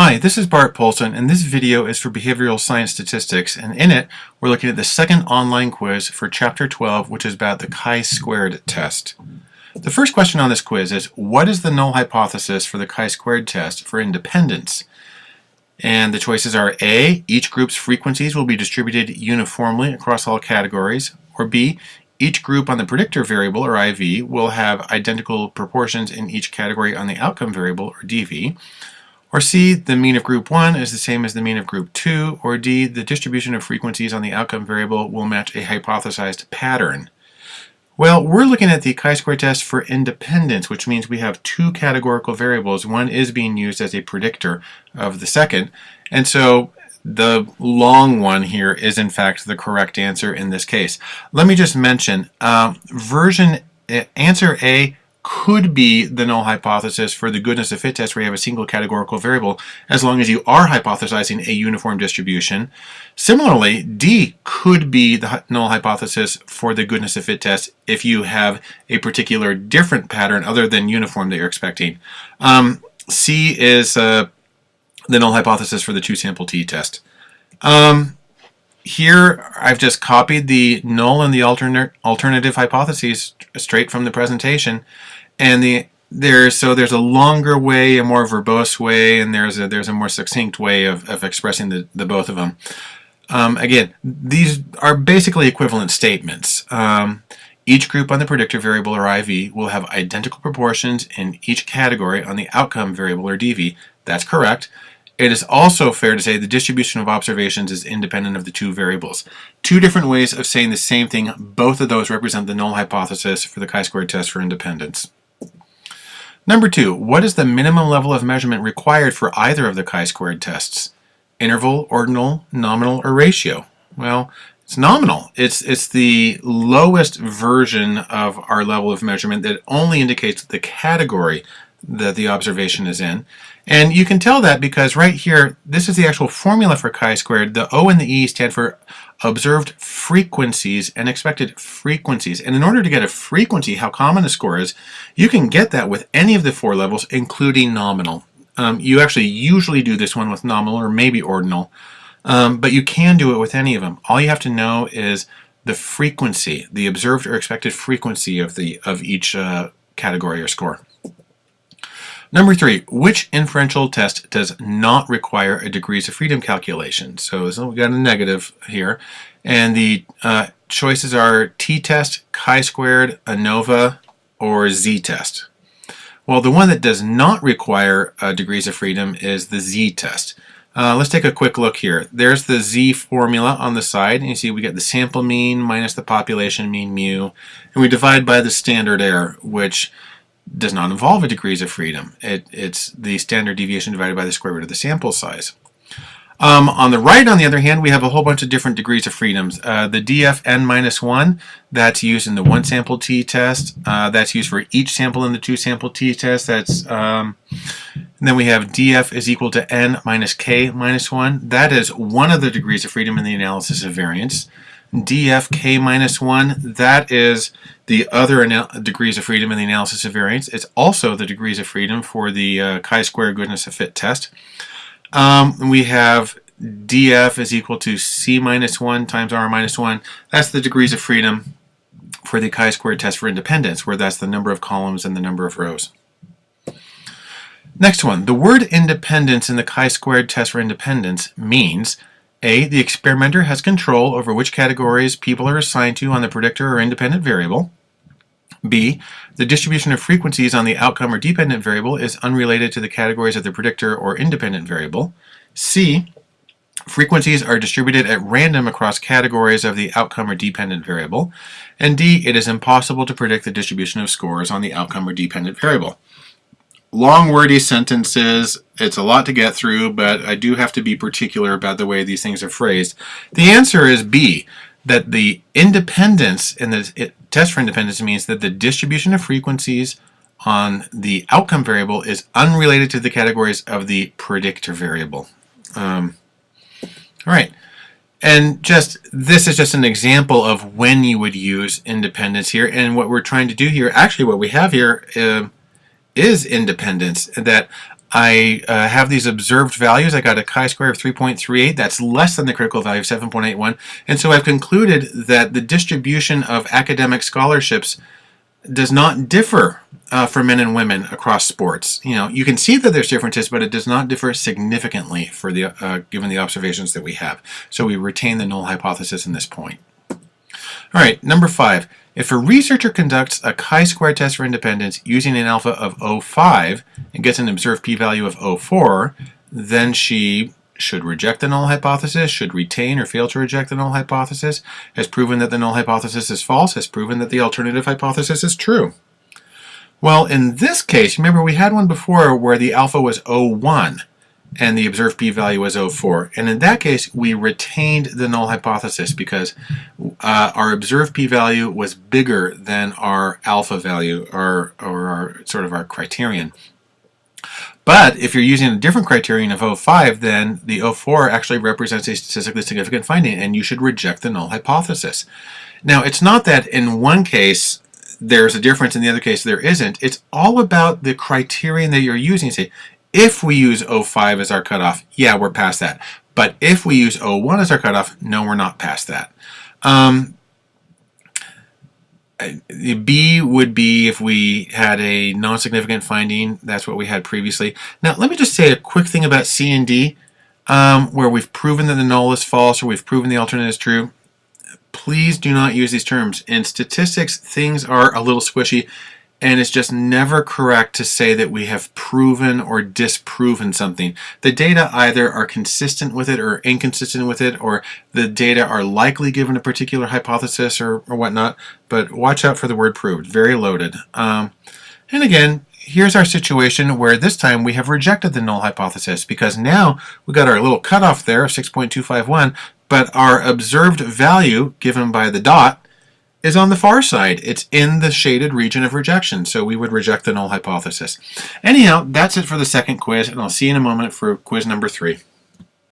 Hi, this is Bart Poulson, and this video is for Behavioral Science Statistics, and in it, we're looking at the second online quiz for Chapter 12, which is about the chi-squared test. The first question on this quiz is, what is the null hypothesis for the chi-squared test for independence? And the choices are A, each group's frequencies will be distributed uniformly across all categories, or B, each group on the predictor variable, or IV, will have identical proportions in each category on the outcome variable, or DV, or C, the mean of group 1 is the same as the mean of group 2. Or D, the distribution of frequencies on the outcome variable will match a hypothesized pattern. Well, we're looking at the chi-square test for independence, which means we have two categorical variables. One is being used as a predictor of the second. And so the long one here is in fact the correct answer in this case. Let me just mention, uh, version uh, answer A could be the null hypothesis for the goodness of fit test where you have a single categorical variable as long as you are hypothesizing a uniform distribution. Similarly, D could be the null hypothesis for the goodness of fit test if you have a particular different pattern other than uniform that you're expecting. Um, C is uh, the null hypothesis for the two sample t test. Um, here I've just copied the null and the alternate alternative hypotheses straight from the presentation and the there's so there's a longer way, a more verbose way, and there's a there's a more succinct way of, of expressing the, the both of them. Um, again, these are basically equivalent statements. Um, each group on the predictor variable, or IV, will have identical proportions in each category on the outcome variable, or DV. That's correct. It is also fair to say the distribution of observations is independent of the two variables. Two different ways of saying the same thing. Both of those represent the null hypothesis for the chi-squared test for independence. Number two, what is the minimum level of measurement required for either of the chi-squared tests? Interval, ordinal, nominal, or ratio? Well, it's nominal. It's, it's the lowest version of our level of measurement that only indicates the category that the observation is in. And you can tell that because right here, this is the actual formula for chi-squared. The O and the E stand for observed frequencies and expected frequencies. And in order to get a frequency, how common a score is, you can get that with any of the four levels, including nominal. Um, you actually usually do this one with nominal or maybe ordinal, um, but you can do it with any of them. All you have to know is the frequency, the observed or expected frequency of the of each uh, category or score. Number three, which inferential test does not require a degrees of freedom calculation? So, so we got a negative here. And the uh, choices are t-test, chi-squared, ANOVA, or z-test. Well, the one that does not require uh, degrees of freedom is the z-test. Uh, let's take a quick look here. There's the z formula on the side. And you see we get the sample mean minus the population mean mu. And we divide by the standard error, which does not involve a degrees of freedom. It, it's the standard deviation divided by the square root of the sample size. Um, on the right, on the other hand, we have a whole bunch of different degrees of freedoms. Uh, the DFN minus 1, that's used in the one sample t-test. Uh, that's used for each sample in the two sample t-test. That's um, then we have df is equal to n minus k minus 1. That is one of the degrees of freedom in the analysis of variance df k minus 1, that is the other degrees of freedom in the analysis of variance. It's also the degrees of freedom for the uh, chi-square goodness of fit test. Um, we have df is equal to c minus 1 times r minus 1. That's the degrees of freedom for the chi-square test for independence, where that's the number of columns and the number of rows. Next one, the word independence in the chi-squared test for independence means a. The experimenter has control over which categories people are assigned to on the predictor or independent variable. B. The distribution of frequencies on the outcome or dependent variable is unrelated to the categories of the predictor or independent variable. C. Frequencies are distributed at random across categories of the outcome or dependent variable. And D. It is impossible to predict the distribution of scores on the outcome or dependent variable long wordy sentences. It's a lot to get through, but I do have to be particular about the way these things are phrased. The answer is B, that the independence in the test for independence means that the distribution of frequencies on the outcome variable is unrelated to the categories of the predictor variable. Um, all right. And just this is just an example of when you would use independence here. And what we're trying to do here, actually what we have here, uh, is independence, that I uh, have these observed values. I got a chi-square of 3.38. That's less than the critical value of 7.81. And so I've concluded that the distribution of academic scholarships does not differ uh, for men and women across sports. You know, you can see that there's differences, but it does not differ significantly for the uh, given the observations that we have. So we retain the null hypothesis in this point. All right, number five. If a researcher conducts a chi-square test for independence using an alpha of 0.5 and gets an observed p-value of 0.4, then she should reject the null hypothesis, should retain or fail to reject the null hypothesis, has proven that the null hypothesis is false, has proven that the alternative hypothesis is true. Well, in this case, remember we had one before where the alpha was 0.1 and the observed p-value was 0.4. And in that case, we retained the null hypothesis because uh, our observed p-value was bigger than our alpha value, or, or our sort of our criterion. But if you're using a different criterion of 0.5, then the 0.4 actually represents a statistically significant finding, and you should reject the null hypothesis. Now, it's not that in one case there's a difference, in the other case there isn't. It's all about the criterion that you're using. Say, if we use 0.5 as our cutoff, yeah, we're past that. But if we use 0.1 as our cutoff, no, we're not past that. Um, B would be if we had a non-significant finding. That's what we had previously. Now, let me just say a quick thing about C and D, um, where we've proven that the null is false or we've proven the alternate is true. Please do not use these terms. In statistics, things are a little squishy and it's just never correct to say that we have proven or disproven something. The data either are consistent with it or inconsistent with it, or the data are likely given a particular hypothesis or, or whatnot, but watch out for the word proved, very loaded. Um, and again, here's our situation where this time we have rejected the null hypothesis because now we got our little cutoff there of 6.251, but our observed value given by the dot is on the far side. It's in the shaded region of rejection, so we would reject the null hypothesis. Anyhow, that's it for the second quiz, and I'll see you in a moment for quiz number three.